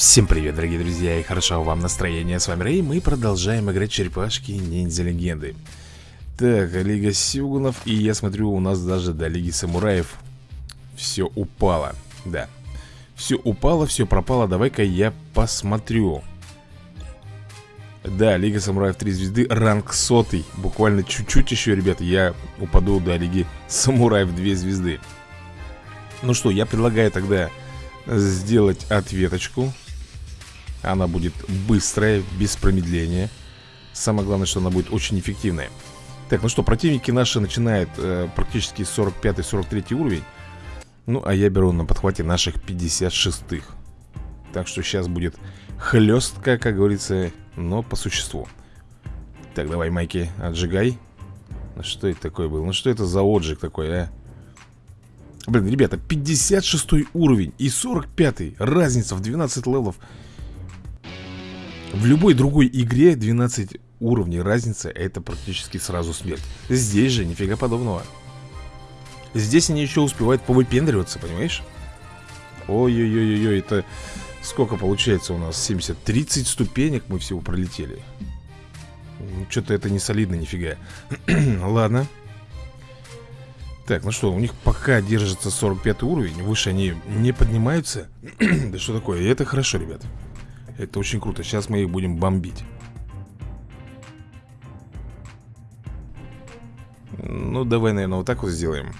Всем привет, дорогие друзья, и хорошо вам настроение. С вами Рэй, мы продолжаем играть черепашки ниндзя легенды. Так, Лига Сюгунов, и я смотрю, у нас даже до Лиги Самураев все упало. Да, все упало, все пропало, давай-ка я посмотрю. Да, Лига Самураев 3 звезды, ранг сотый. Буквально чуть-чуть еще, ребята, я упаду до Лиги Самураев 2 звезды. Ну что, я предлагаю тогда сделать ответочку Она будет быстрая, без промедления. Самое главное, что она будет очень эффективная. Так, ну что, противники наши начинают э, практически 45-43 уровень. Ну, а я беру на подхвате наших 56-х Так что сейчас будет хлестка, как говорится, но по существу. Так, давай, Майки, отжигай. Ну, Что это такое было? Ну, что это за отжиг такой, а? Блин, ребята, 56 уровень и 45 Разница в 12 левелов В любой другой игре 12 уровней разница Это практически сразу смерть. Здесь же нифига подобного. Здесь они еще успевают повыпендриваться, понимаешь? Ой-ой-ой-ой, это сколько получается у нас? 70, 30 ступенек мы всего пролетели. Что-то это не солидно нифига. Ладно. Так, ну что, у них пока держится 45 уровень Выше они не поднимаются. Да что такое, это хорошо, ребят Это очень круто, сейчас мы их будем бомбить. Ну, давай, наверное, вот так вот сделаем.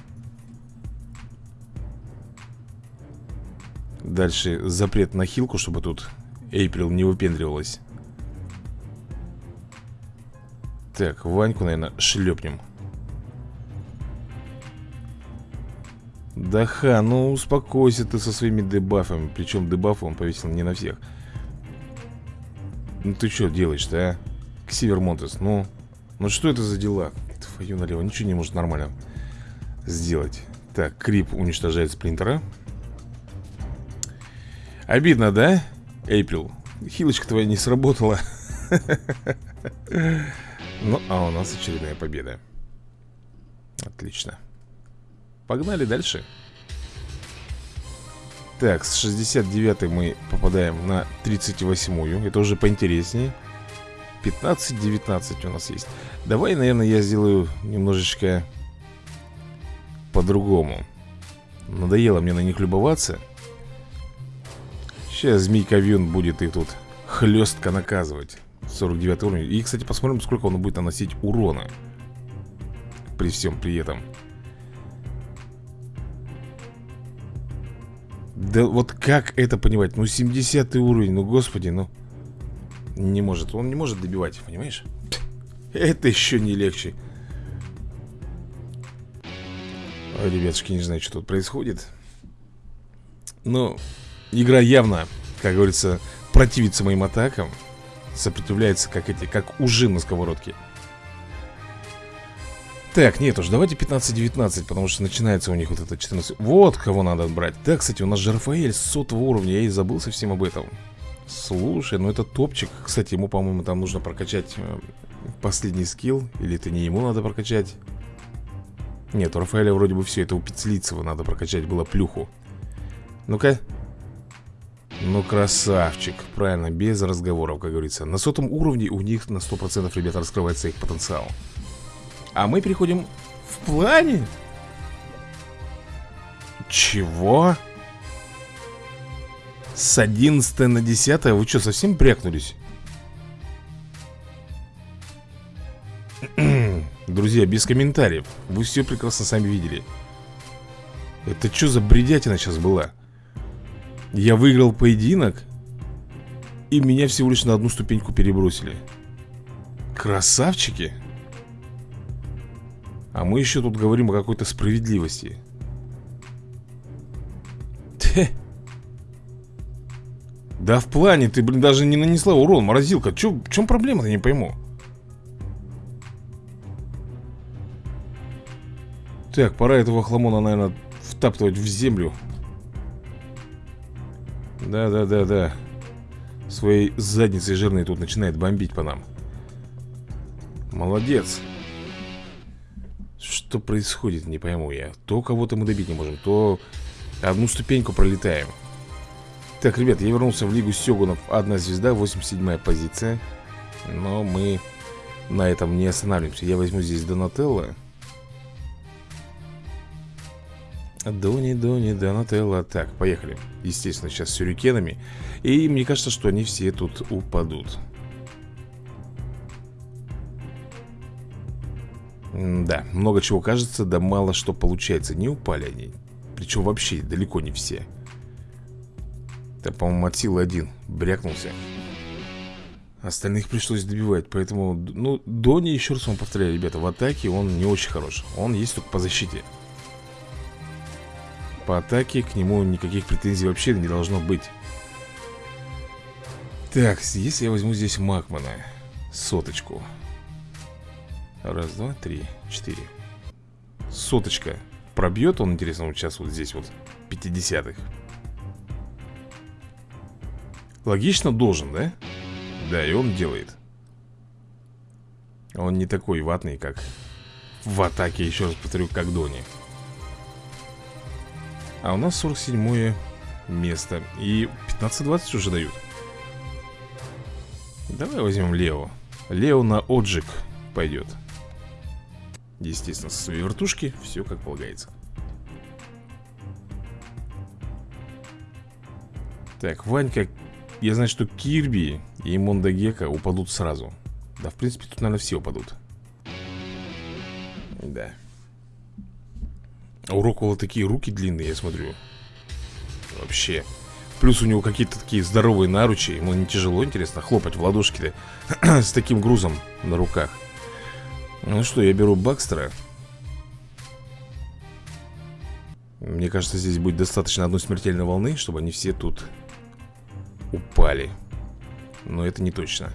Дальше запрет на хилку, чтобы тут Эйприл не выпендривалась. Так, Ваньку, наверное, шлепнем. Да ха, ну успокойся ты со своими дебафами. Причем дебафы он повесил не на всех Ну ты что делаешь-то, а? Ксивер Монтес, ну Ну что это за дела? Твою налево, ничего не может нормально сделать Так, Крип уничтожает Сплинтера Обидно, да, Эйприл? Хилочка твоя не сработала Ну, а у нас очередная победа Отлично Погнали дальше Так, с 69 мы попадаем на 38-ю Это уже поинтереснее. 15-19 у нас есть. Давай, наверное, я сделаю немножечко по-другому. Надоело мне на них любоваться. Сейчас Змейка Вьюн будет их тут хлестко наказывать 49 уровень И, кстати, посмотрим, сколько он будет наносить урона При всем при этом Да вот как это понимать? Ну 70 уровень, ну господи, ну Не может, он не может добивать, понимаешь? Это еще не легче Ой, ребятушки, не знаю, что тут происходит Но игра явно, как говорится, противится моим атакам Сопротивляется, как эти, как ужин на сковородке так, нет уж, давайте 15-19, потому что начинается у них вот это 14 Вот кого надо брать Да, кстати, у нас же Рафаэль с сотого уровня, я и забыл совсем об этом. Слушай, ну это топчик. Кстати, ему, по-моему, там нужно прокачать э, последний скилл. Или это не ему надо прокачать? Нет, у Рафаэля вроде бы все, это у Пиццлицева надо прокачать было плюху. Ну-ка. Ну, красавчик, правильно, без разговоров, как говорится. На сотом уровне у них на 100% ребята раскрывается их потенциал а мы переходим в плане. Чего? С 11 на 10 Вы что, совсем брякнулись? Друзья, без комментариев Вы все прекрасно сами видели Это что за бредятина сейчас была? Я выиграл поединок И меня всего лишь на одну ступеньку перебросили Красавчики а мы еще тут говорим о какой-то справедливости. Те. Да в плане, ты, блин, даже не нанесла урон, морозилка. Чё, В чем проблема-то, не пойму. Так, пора этого хламона, наверное, втаптывать в землю. Да-да-да-да Своей задницей жирной тут начинает бомбить по нам. Молодец что происходит, не пойму я. То кого-то мы добить не можем, то одну ступеньку пролетаем. Так, ребят, я вернулся в Лигу Сёгунов Одна звезда, 87 позиция. Но мы на этом не останавливаемся. Я возьму здесь Донателло. Дони, Дони, Донателло. Так, поехали. Естественно, сейчас с сюрикенами. И мне кажется, что они все тут упадут Да, много чего кажется, да мало что получается. Не упали они Причем вообще далеко не все. Это, по-моему, от силы один Брякнулся. Остальных пришлось добивать, поэтому Ну, Дони, еще раз вам повторяю, ребята В атаке он не очень хорош. Он есть только по защите. По атаке К нему никаких претензий вообще не должно быть. Так, если я возьму здесь Макмана Соточку Раз, два, три, четыре. Соточка. Пробьет он, интересно, вот сейчас вот здесь вот 50-х Логично должен, да? Да, и он делает. Он не такой ватный, как В атаке, еще раз повторю, как Дони. А у нас 47 место. И 15-20 уже дают. Давай возьмем Лео. Лео на Оджик пойдет Естественно, со своей вертушки Все как полагается. Так, Ванька Я знаю, что Кирби и Мондагека упадут сразу. Да, в принципе, тут, наверное, все упадут. Да. А у Роквелла такие руки длинные, я смотрю. Вообще. Плюс у него какие-то такие здоровые наручи Ему не тяжело, интересно, хлопать в ладошки С таким грузом на руках Ну что, я беру Бакстера Мне кажется, здесь будет достаточно одной смертельной волны Чтобы они все тут упали. Но это не точно.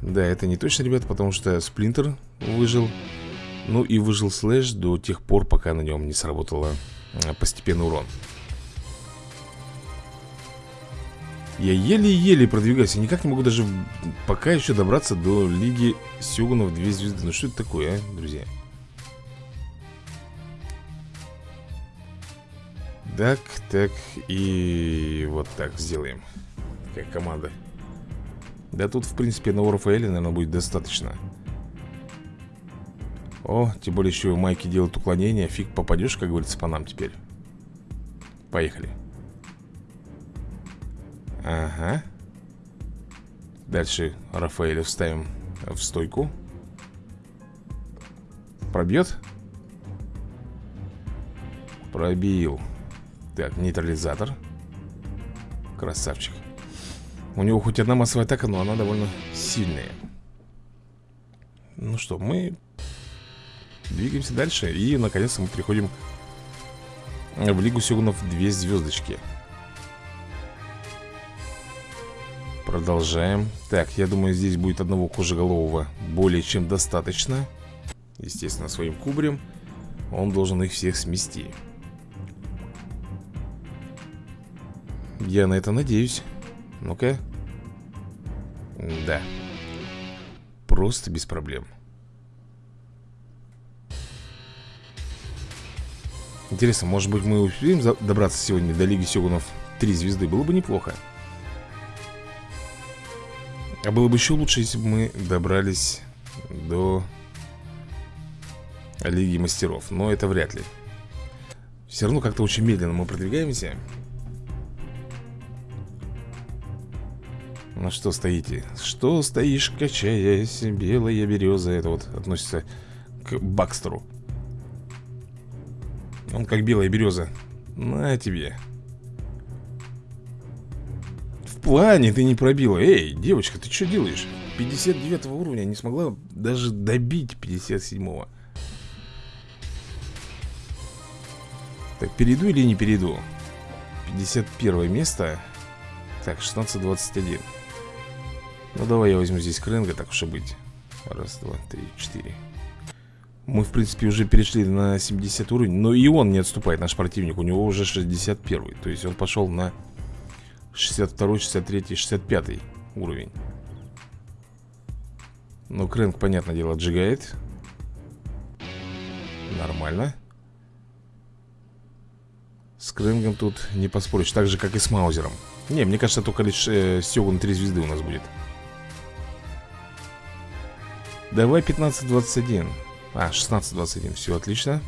Да, это не точно, ребята, потому что Сплинтер выжил. Ну и выжил слэш до тех пор, пока на нем не сработало э, постепенный урон Я еле-еле продвигаюсь Я никак не могу даже пока еще добраться до Лиги Сёгунов 2 звезды Ну что это такое, а, друзья? Так, так и вот так сделаем. Как команда. Да тут, в принципе, на Рафаэля, наверное, будет достаточно. О, тем более еще майки делают уклонение. Фиг попадешь, как говорится, по нам теперь. Поехали Ага. Дальше Рафаэля вставим в стойку. Пробьет? Пробил. Так, нейтрализатор. Красавчик. У него хоть одна массовая атака, но она довольно сильная. Ну что, мы Двигаемся дальше И, наконец-то, мы приходим в Лигу Сёгунов две звездочки Продолжаем. Так, я думаю, здесь будет одного кожеголового более чем достаточно. Естественно, своим кубрем Он должен их всех смести. Я на это надеюсь. Ну-ка. Да. Просто без проблем. Интересно, может быть мы успеем добраться сегодня до Лиги Сёгунов 3 звезды? Было бы неплохо А было бы еще лучше, если бы мы добрались до Лиги Мастеров Но это вряд ли. Все равно как-то очень медленно мы продвигаемся. Ну что стоите? Что стоишь, качаясь, белая береза Это вот относится к Бакстеру. Он как белая береза На тебе плане ты не пробила. Эй, девочка, ты что делаешь? 59 уровня не смогла даже добить 57-го Так, перейду или не перейду? 51 место. Так, 16-21 Ну давай я возьму здесь Кренга, так уж и быть. Раз, два, три, четыре. Мы, в принципе, уже перешли на 70 уровень Но и он не отступает, наш противник. У него уже 61 То есть он пошел на 62, 63, 65 уровень. Ну, Крэнк, понятное дело, отжигает. Нормально. С Крэнгом тут не поспоришь Так же, как и с Маузером. Не, мне кажется, только лишь э, Сёгун 3 звезды у нас будет. Давай 15-21 А, 16-21, все отлично.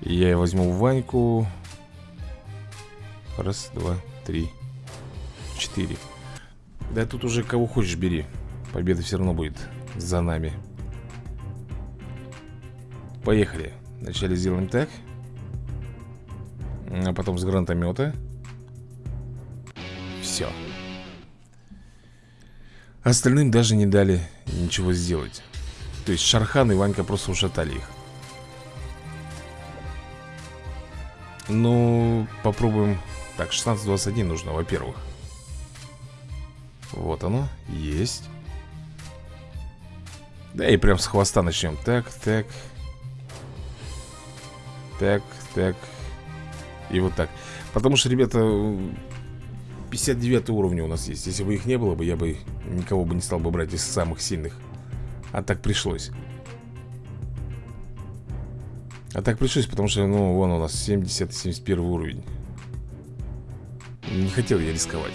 Я возьму Ваньку Раз, два, три Четыре. Да тут уже кого хочешь бери. Победа все равно будет за нами. Поехали. Вначале сделаем так А потом с гранатомета Все Остальным даже не дали ничего сделать. То есть Шархан и Ванька просто ушатали их. Ну, попробуем Так, 16-21 нужно, во-первых. Вот оно, есть. Да и прям с хвоста начнем Так, так. Так, так. И вот так. Потому что, ребята, 59 уровня у нас есть. Если бы их не было бы, я бы никого бы не стал бы брать из самых сильных. А так пришлось. А так пришлось, потому что, ну, вон у нас 70-71 уровень Не хотел я рисковать.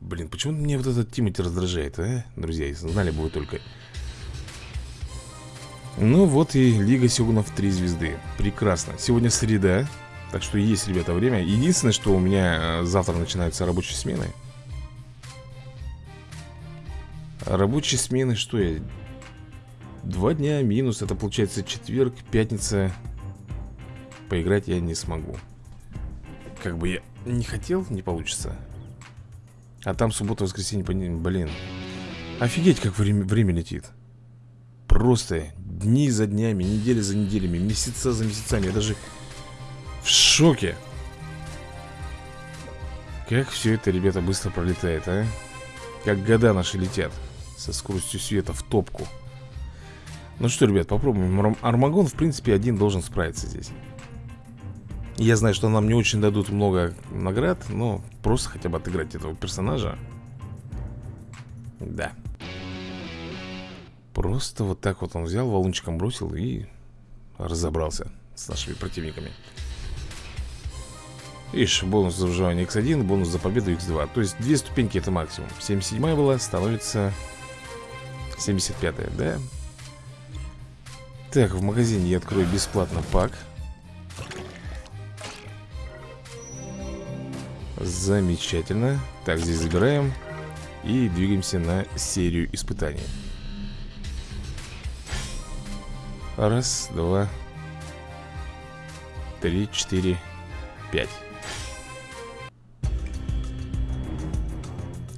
Блин, почему мне вот этот Тимати раздражает, а? Друзья, знали бы вы только. Ну вот и Лига Сёгунов 3 звезды. Прекрасно. Сегодня среда так что есть, ребята, время. Единственное, что у меня э, завтра начинаются рабочие смены. Рабочие смены, что я... Два дня минус, это получается четверг, пятница. Поиграть я не смогу. Как бы я не хотел, не получится. А там суббота, воскресенье, блин. Офигеть, как время, время летит. Просто дни за днями, недели за неделями, месяца за месяцами. Я даже в шоке. Как все это, ребята, быстро пролетает, а? Как года наши летят Со скоростью света в топку. Ну что, ребят, попробуем. Армагон, в принципе, один должен справиться здесь Я знаю, что нам не очень дадут много наград Но просто хотя бы отыграть этого персонажа. Да. Просто вот так вот он взял, валунчиком бросил и разобрался с нашими противниками. Ишь, бонус за выживание x1, бонус за победу x2 То есть две ступеньки это максимум. 77 была, становится 75 да? Так, в магазине я открою бесплатно пак Замечательно. Так, здесь забираем И двигаемся на серию испытаний. Раз, два Три, четыре, пять.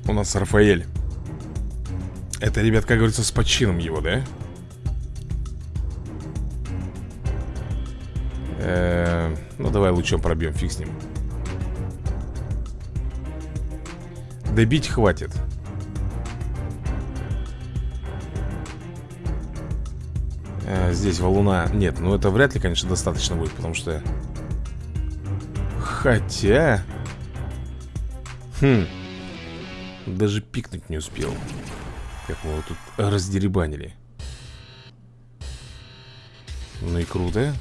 У нас Рафаэль. Это, ребят, как говорится, с почином его, да? Э ну, давай лучом пробьем, фиг с ним Добить хватит. Э, Здесь валуна Нет, ну это вряд ли, конечно, достаточно будет Потому что Хотя Хм даже пикнуть не успел Как мы его тут раздеребанили. Ну и круто.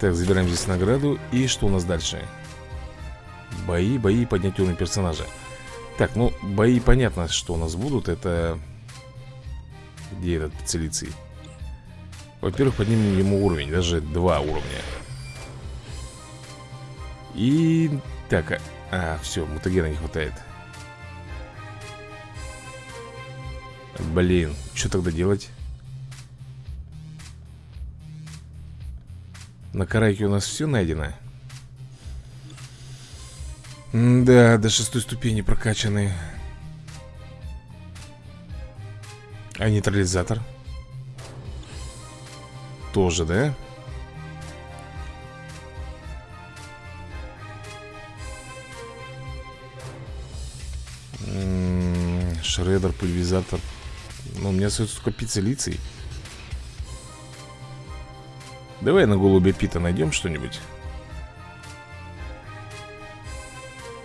Так, забираем здесь награду И что у нас дальше? Бои, бои, поднять уровень персонажа Так, ну, бои понятно, что у нас будут Это... Где этот целицей? Во-первых, поднимем ему уровень Даже два уровня И... Так, а, а все, мутагена не хватает Блин, что тогда делать? На карайке у нас все найдено Да, до шестой ступени прокачаны А нейтрализатор? Тоже, да? Шредер, пульверизатор ну, у меня остается только пицца лицей Давай на голубя Пита найдем что-нибудь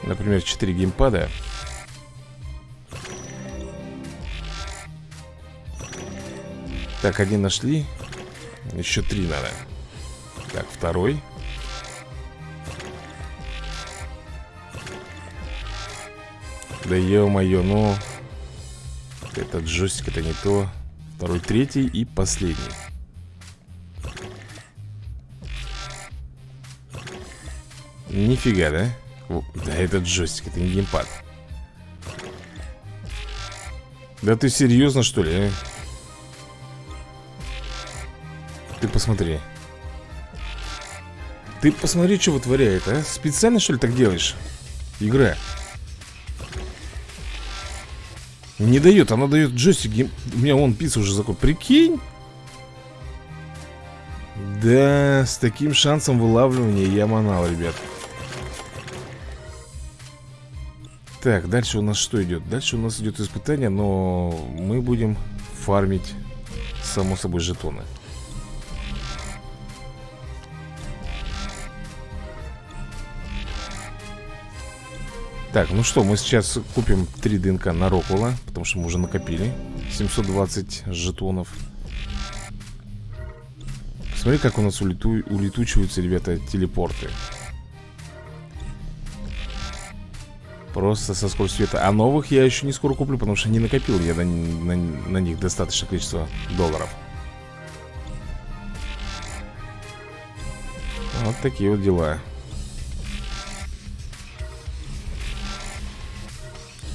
например, 4 геймпада. Так, один нашли. Еще три надо. Так, второй. Да ё-моё, ну Этот джойстик это не то. Второй, третий и последний. Нифига, да? Да этот джойстик, это не геймпад Да ты серьезно, что ли, а? Ты посмотри Ты посмотри, что вытворяет, а? Специально, что ли, так делаешь? Игра Не дает, она дает джойстик У меня вон пицца уже закон Прикинь Да, с таким шансом вылавливания я манал, ребят Так, дальше у нас что идет? Дальше у нас идет испытание, но мы будем фармить, само собой, жетоны. Так, ну что, мы сейчас купим 3 ДНК на Рокула, потому что мы уже накопили 720 жетонов. Смотри, как у нас улету... улетучиваются, ребята, телепорты. Просто со скоростью света. А новых я еще не скоро куплю, потому что не накопил я на, на, на них достаточное количество долларов. Вот такие вот дела.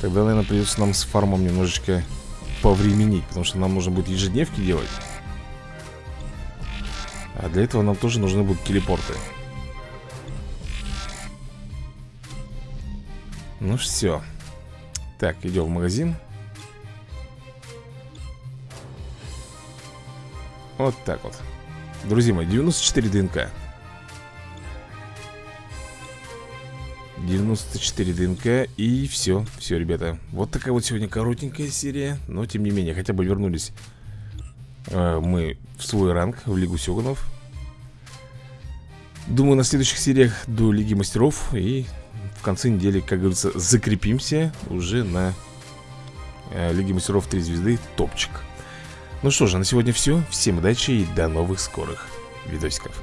Тогда, наверное, придется нам с фармом немножечко повременить Потому что нам нужно будет ежедневки делать. А для этого нам тоже нужны будут телепорты Ну все Так, идем в магазин. Вот так вот. Друзья мои, 94 ДНК. 94 ДНК и все, все, ребята. Вот такая вот сегодня коротенькая серия Но тем не менее, хотя бы вернулись э, Мы в свой ранг, в Лигу Сёганов Думаю, на следующих сериях до Лиги Мастеров И в конце недели, как говорится, закрепимся уже на э, Лиге Мастеров 3 звезды топчик. Ну что же, на сегодня все. Всем удачи и до новых скорых видосиков.